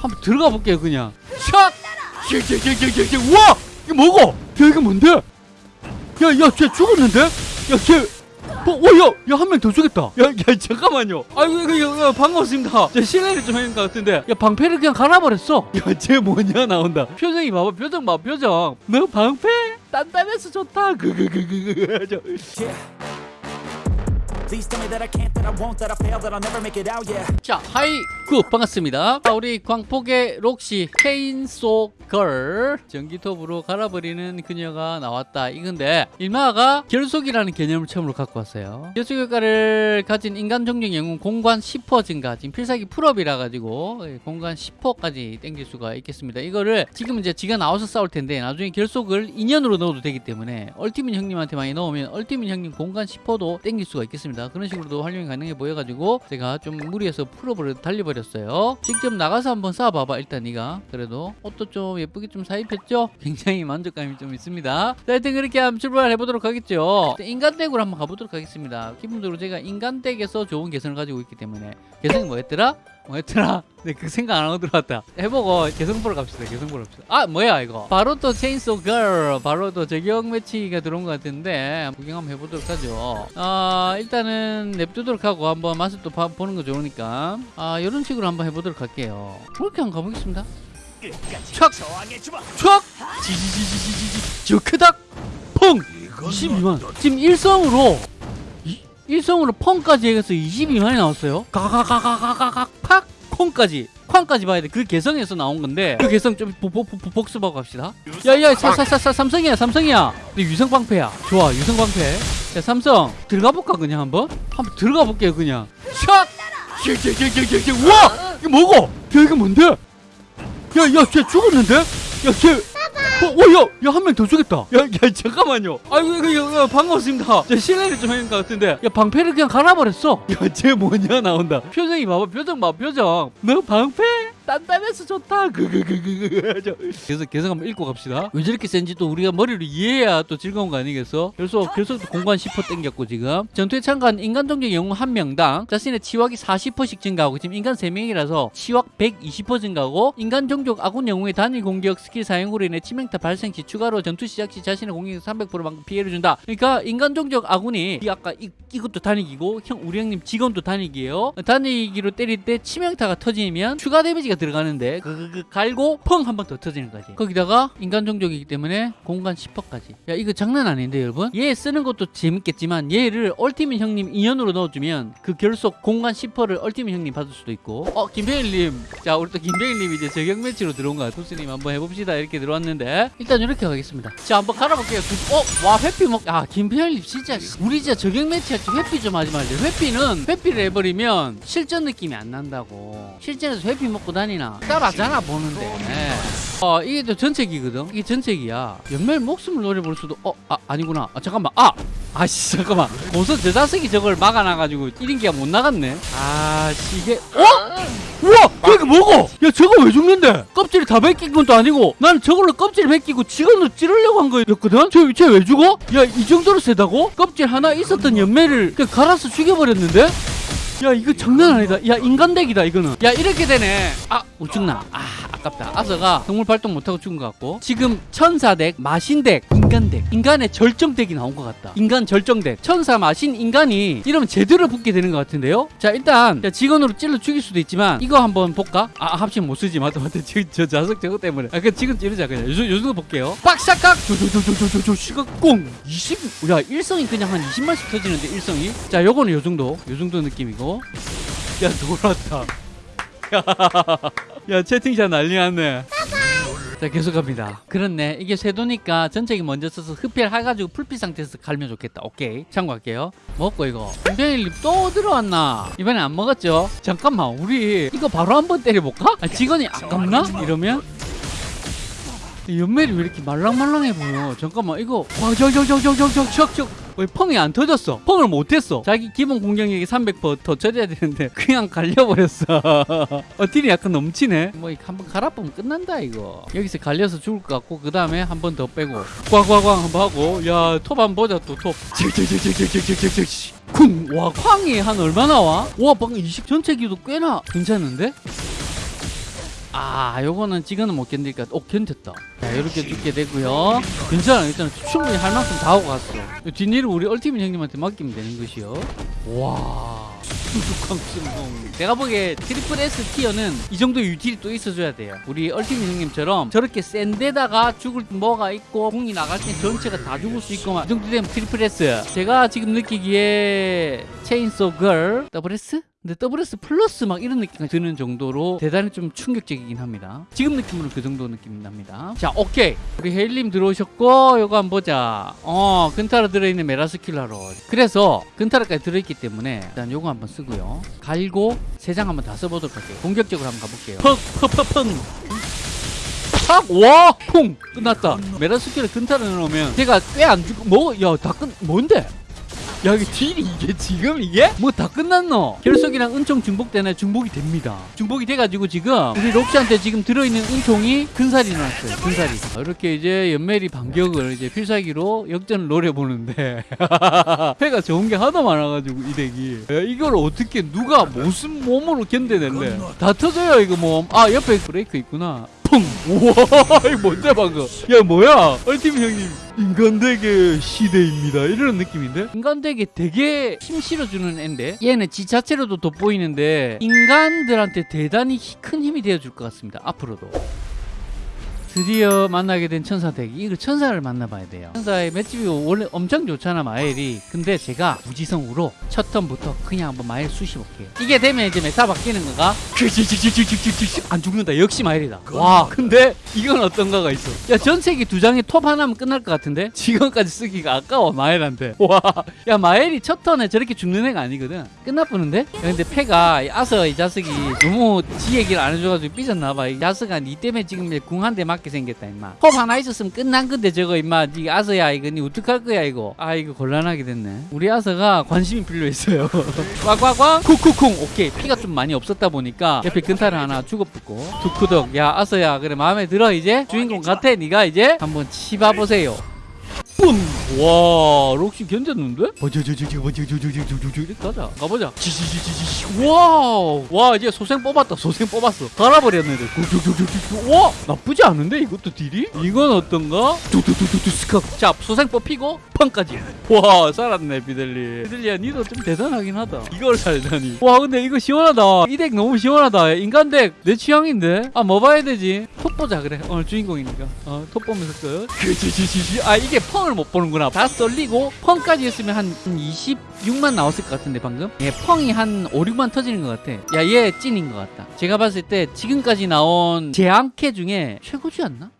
한번 들어가 볼게요 그냥 샷! 씩씩씩씩씩 우와! 이거 뭐고? 야 이거 뭔데? 야야쟤 죽었는데? 야쟤 어, 어, 야, 야, 한 명 더 죽였다. 야, 야, 잠깐만요. 아이고, 이거, 야, 반갑습니다. 저 실례를 좀 했는 것 같은데. 야, 방패를 그냥 갈아버렸어. 야, 쟤 뭐냐, 나온다. 표정이 봐봐, 표정 봐, 표정. 너 방패? 단단해서 좋다. 그, 그, 그, 그, 그, 자, hi, good, 반갑습니다. 자, 우리 광폭의 록시, chainsaw girl, 전기톱으로 갈아버리는 그녀가 나왔다. 이건데, 일마가 결속이라는 개념을 처음으로 갖고 왔어요. 결속 효과를 가진 인간 종족 영웅 공간 10% 증가, 지금 필살기 full up이라 가지고, 예, 공간 10%까지 땡길 수가 있겠습니다. 이거를 지금 이제 지가 나와서 싸울 텐데, 나중에 결속을 인연으로 넣어도 되기 때문에, ultimate 형님한테 많이 넣으면, ultimate 형님 공간 10%도 땡길 수가 있겠습니다. 그런 식으로도 활용이 가능해 보여가지고, 제가 좀 무리해서 full up을 달려버렸어요. 직접 나가서 한번 싸워봐봐, 일단 네가. 그래도 옷도 좀 예쁘게 좀 사입혔죠? 굉장히 만족감이 좀 있습니다. 자, 하여튼 그렇게 한번 출발해보도록 하겠죠. 인간 deck으로 한번 가보도록 하겠습니다. 기본적으로 제가 인간 deck에서 좋은 개성을 가지고 있기 때문에. 개성이 뭐였더라? 뭐였더라? 네, 그 생각 안 하고 들어왔다. 해보고 개성 보러 갑시다. 개성 보러 갑시다. 아, 뭐야 이거? 바로 또 chainsaw girl, 바로 또 저격 매치가 들어온 것 같은데 구경 한번 해보도록 하죠. 아, 일단은 냅두도록 하고 한번 맛을 또 봐- 보는 거 좋으니까 아, 이런 식으로 한번 해보도록 할게요. 그렇게 한번 가보겠습니다. 촥! 촥! 지지지지지지 저 크닥 펑 22만 지금 일성으로 이- 일성으로 펑까지 해서 22만이 나왔어요. 가가가가가가각 팍! 콩까지. 쾅까지 봐야 돼. 그 개성에서 나온 건데. 그 개성 좀 복습하고 갑시다. 야야 사사사사 삼성이야 삼성이야. 근데 유성 방패야. 좋아 유성 방패. 자 삼성 들어가 볼까 그냥 한번? 한번 들어가 볼게요 그냥. 샷! 우와! 이거 뭐고? 야 이거 뭔데? 야, 야, 쟤 죽었는데? 야, 쟤. 어, 어, 야, 야, 한 명 더 죽였다. 야, 야, 잠깐만요. 아이고, 이거, 이거, 야, 반갑습니다. 제 실례를 좀 했는 것 같은데. 야, 방패를 그냥 갈아버렸어. 야, 쟤 뭐냐, 나온다. 표정이 봐봐, 표정 봐, 표정. 너 방패? 단단해서 좋다. 그, 그, 그, 그, 그. 저. 그래서 계속 한번 읽고 갑시다. 왜 저렇게 센지 또 우리가 머리로 이해해야 또 즐거운 거 아니겠어? 그래서 계속 공간 10% 땡겼고, 지금. 전투에 참가한 인간 종족 영웅 한 명당 자신의 치확이 40%씩 증가하고, 지금 인간 3명이라서 치확 120% 증가하고, 인간 종족 아군 영웅의 단일 공격 스킬 사용으로 인해 치명타 발생 시 추가로 전투 시작 시 자신의 공격력의 300%만큼 피해를 준다. 그러니까 인간 종족 아군이 이 아까 이, 이것도 단익이고 형 우리 형님 직원도 단익이에요. 단익기로 때릴 때 치명타가 터지면 추가 데미지가 들어가는데 그, 그, 그 갈고 펑 한 번 더 터지는 거지. 거기다가 인간 종족이기 때문에 공간 10%까지. 야 이거 장난 아닌데 여러분? 얘 쓰는 것도 재밌겠지만 얘를 얼티민 형님 인연으로 넣어주면 그 결속 공간 10%를 얼티민 형님 받을 수도 있고. 어 김병일님, 자 우리 또 김병일님 이제 저격 매치로 들어온 거야. 투스님 한번 해봅시다 이렇게 들어왔는데 일단 이렇게 가겠습니다. 자 한번 갈아볼게요. 그- 어? 와 회피 먹. 아 김병일님 진짜 우리 진짜 저격 매치 할 때 회피 좀 하지 말래. 회피는 회피를 해버리면 실전 느낌이 안 난다고. 실전에서 회피 먹고 다니나 따라하잖아 보는데. 네. 어 이게 또 전책이거든. 이게 전책이야. 연말 목숨을 노려볼 수도 어 아 아니구나. 아 잠깐만 아 아씨 잠깐만 고선 저 자석이 저걸 막아놔가지고 1인기가 못 나갔네. 아씨 이게 어? 우와! 야, 이거 뭐고? 야, 저거 왜 죽는데? 껍질이 다 벗긴 것도 아니고, 나는 저걸로 껍질 벗기고 직원으로 찌르려고 한 거였거든? 저, 쟤왜 죽어? 야, 이 정도로 세다고? 껍질 하나 있었던 연매를 그냥 갈아서 죽여버렸는데? 야, 이거 장난 아니다. 야, 인간덱이다, 이거는. 야, 이렇게 되네. 아, 우죽나. 아, 아깝다. 아서가 동물 발동 못하고 죽은 것 같고. 지금 천사덱, 마신덱, 인간덱. 인간의 절정덱이 나온 것 같다. 인간 절정덱. 천사, 마신, 인간이 이러면 제대로 붙게 되는 것 같은데요? 자, 일단, 자, 직원으로 찔러 죽일 수도 있지만, 이거 한번 볼까? 아, 합치면 못 쓰지. 맞다, 맞다. 저, 저 자석 저거 때문에. 아, 그 지금 찌르자, 그냥. 요, 요 정도 볼게요. 빡샤깍! 조조조조조조 시각공! 20, 야, 일성이 그냥 한 20만씩 터지는데, 일성이? 자, 요거는 요 정도. 요 정도 느낌이고. 야, 돌았다. 야, 채팅샷 난리 났네. 자, 계속 갑니다. 그렇네. 이게 쇄도니까 전체기 먼저 써서 흡혈 해가지고 풀피 상태에서 갈면 좋겠다. 오케이. 참고할게요. 먹고 이거. 김병일님 또 들어왔나? 이번에 안 먹었죠? 잠깐만, 우리 이거 바로 한번 때려볼까? 아, 직원이 아깝나? 이러면? 이 연멜이 왜 이렇게 말랑말랑해 보여? 잠깐만, 이거. 와, 저, 저, 저, 저, 저, 저, 저, 저. 왜 펑이 안 터졌어? 펑을 못했어. 자기 기본 공격력이 300%더 쳐져야 되는데 그냥 갈려버렸어. 어, 딜이 약간 넘치네. 뭐 한번 갈아보면 끝난다 이거. 여기서 갈려서 죽을 것 같고 그 다음에 한 번 더 빼고 꽝꽝꽝 한번 하고 야 톱한 보자 또 톱. 쿵! 와 쾅이 한 얼마나 와? 와 방금 20 전체 기도 꽤나 괜찮은데? 아 요거는 지금은 못 견딜까 오 견뎠다. 자 이렇게 죽게 되고요. 괜찮아 일단 충분히 할 만큼 다 하고 갔어. 뒷일을 우리 ultimate 형님한테 맡기면 되는 것이요. 와. 내가 보기에 트리플 S 티어는 이 정도 util이 또 있어줘야 돼요. 우리 ultimate 형님처럼 저렇게 센 데다가 죽을 뭐가 있고 공이 나갈 때 전체가 다 죽을 수 있고 막이 정도 되면 triple S. 제가 지금 느끼기에 chainsaw girl double S? 근데 WS 플러스 막 이런 느낌이 드는 정도로 대단히 좀 충격적이긴 합니다. 지금 느낌으로 그 정도 느낌이 납니다. 자, 오케이. 우리 헤일님 들어오셨고, 요거 한번 보자. 어, 근타로 들어있는 메라스킬라로. 그래서 근타로까지 들어있기 때문에 일단 요거 한번 쓰고요. 갈고 세 장 한번 다 써보도록 할게요. 공격적으로 한번 가볼게요. 퍽, 퍽, 퍽, 퍽. 팍! 와! 퐁! 끝났다. 메라스킬을 근타로 넣으면 제가 꽤 안 죽고, 뭐, 야, 다 끝, 뭔데? 야 이게 딜이 이게 지금 이게? 뭐 다 끝났노? 결석이랑 은총 중복되네 중복이 됩니다. 중복이 돼가지고 지금 우리 록시한테 지금 들어있는 은총이 근살이 나왔어요 근살이. 아, 이렇게 이제 연멜이 반격을 이제 필살기로 역전을 노려보는데 패가 좋은 게 하도 많아가지고 이 덱이. 야, 이걸 어떻게 누가 무슨 몸으로 견뎌낼래 다 터져요 이거 몸아 옆에 브레이크 있구나 펑. 우와 이거 뭔데 방금? 야 뭐야? 얼티밋 형님 인간덱의 시대입니다. 이런 느낌인데? 인간덱에 되게 힘 실어주는 앤데? 얘는 지 자체로도 돋보이는데 인간들한테 대단히 히- 큰 힘이 되어줄 것 같습니다 앞으로도 드디어 만나게 된 천사deck 이거 천사를 만나봐야 돼요. 천사의 맷집이 원래 엄청 좋잖아 마엘이. 근데 제가 무지성으로 첫 turn부터 그냥 한번 마엘 쑤시볼게요. 이게 되면 이제 meta 바뀌는 거가? 안 죽는다. 역시 마엘이다. 와 근데 이건 어떤가가 있어? 야 전세기 두 장에 톱 하나면 끝날 것 같은데? 지금까지 쓰기가 아까워 마엘한테. 와야 마엘이 첫 turn에 저렇게 죽는 애가 아니거든. 끝나쁘는데? 야, 근데 패가 이 아서 이 자식이 너무 지 얘기를 안 해줘가지고 삐졌나봐. 이 자식아 니 때문에 지금 궁한대 맞게 생겼다 임마. 톱 하나 있었으면 끝난 건데 저거 임마. 니 아서야 이거. 니 어떡할 거야 이거. 아 이거 곤란하게 됐네. 우리 아서가 관심이 필요했어요. 꽉꽉꽉. 쿵쿵쿵. 오케이. 피가 좀 많이 없었다 보니까 옆에 근타를 하나 죽어붙고. 두쿠덕 야 아서야. 그래 마음에 들어 이제? 주인공 같아 니가 이제? 한번 치봐보세요. 뿜! 와 록시 견뎠는데? 가자 가보자 wow 와 이제 소생 뽑았다 소생 뽑았어 갈아버렸는데 와 나쁘지 않은데 이것도 deal이? 이건 어떤가? 자 소생 뽑히고 펑까지 와 살았네 비델리 비델리야 니도 좀 대단하긴 하다 이걸 살다니 와 근데 이거 시원하다 이 deck 너무 시원하다 인간deck 내 취향인데 아 뭐 봐야 되지 톱 보자 그래 오늘 주인공이니까 어, 보면서 끝아 이게 펑을 못 보는구나 다 썰리고 펑까지 했으면 한 26만 나왔을 것 같은데 방금. 얘 펑이 한 5, 6만 터지는 것 같아. 야, 얘 찐인 것 같다. 제가 봤을 때 지금까지 나온 재앙캐 중에 최고지 않나?